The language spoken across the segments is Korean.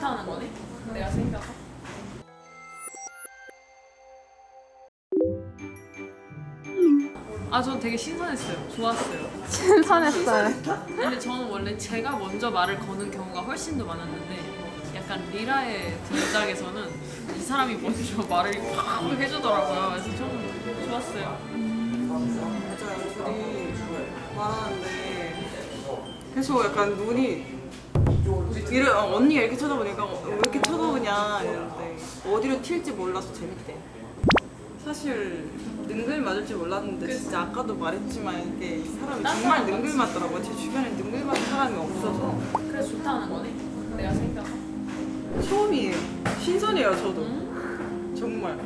좋다는 거네? 내가 생겨서? 아, 전 되게 신선했어요. 좋았어요. 신선했어요. 근데 저는 원래 제가 먼저 말을 거는 경우가 훨씬 더 많았는데 약간 리라의 등장에서는 이 사람이 먼저 말을 팍 해주더라고요. 그래서 좀 좋았어요. 맞아요. 둘이 말하는데 계속 약간 눈이 이래, 어, 언니가 이렇게 쳐다보니까 어, 왜 이렇게 쳐다보냐 이러는데 어디로 튈지 몰라서 재밌대. 사실 능글 맞을 줄 몰랐는데 진짜 아까도 말했지만 이게 사람이 정말 능글 맞더라고요. 제 주변에 능글 맞은 사람이 없어서 그래서 좋다는 거네? 내가 생겨서? 처음이에요. 신선해요 저도. 정말.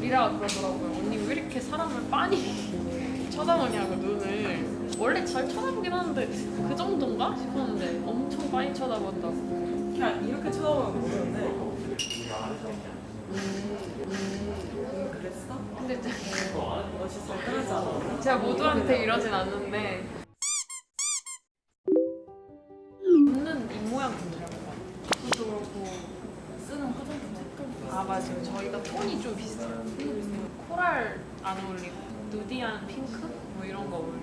리라가 그러더라고요. 언니 왜 이렇게 사람을 빤히 쳐다보냐고 눈을. 원래 잘 쳐다보긴 하는데 그 정도인가 싶었는데 엄청 빤히 쳐다본다고. 그냥 이렇게 쳐다보는 거였는데 음, 음, 그랬어? 근데 멋있어. 떠나지 않아. 제가 모두한테 이러진 않는데 웃는 입모양 같아요. 그것도 그렇고 쓰는 화장품 색깔도 아 맞아요. 저희가 톤이 좀 비슷해요. 코랄 안 어울리고 누디한 핑크 뭐 이런 거 어울려.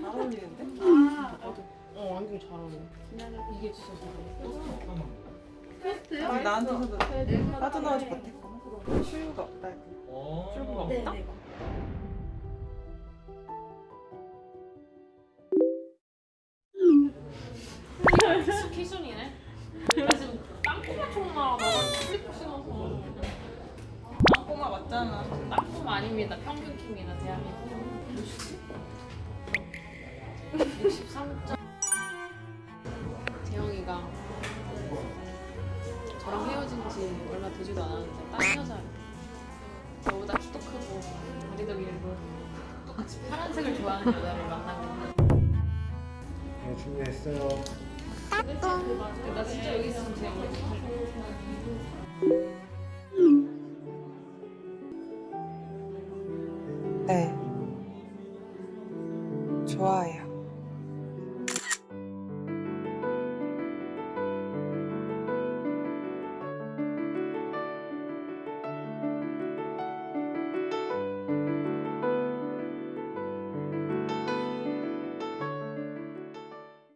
잘 어울리는데? 어 완전 잘 어울려. 이게 진짜 잘 어울려. 아니, 나한테 서도 빠져나오지 못했구나. 출구가 없다. 출구가 없다? 키순이네. 나 지금 땅콩마 총나 나가 슬리퍼 신어서. 꼬마 맞잖아. 아닙니다. 평균 킴이나 대한민국. 63점. 재영이가 저랑 헤어진 지 얼마 되지도 않았는데 딴 여자예요. 저보다 키도 크고 다리도 길고 똑같이 파란색을 좋아하는 여자를 만나고 네, 준비했어요. 나 진짜 여기 있으면 재영이 네. 좋아요.